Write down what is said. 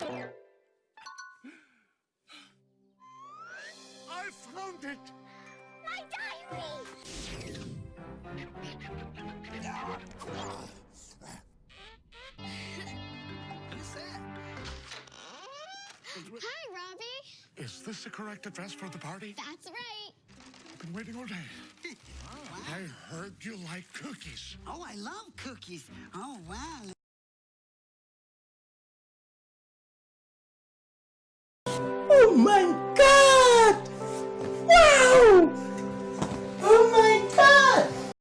I found it! My diary! Hi, Robbie. Is this the correct address for the party? That's right. I've been waiting all day. I heard you like cookies. Oh, I love cookies. Oh, wow. Oh my god!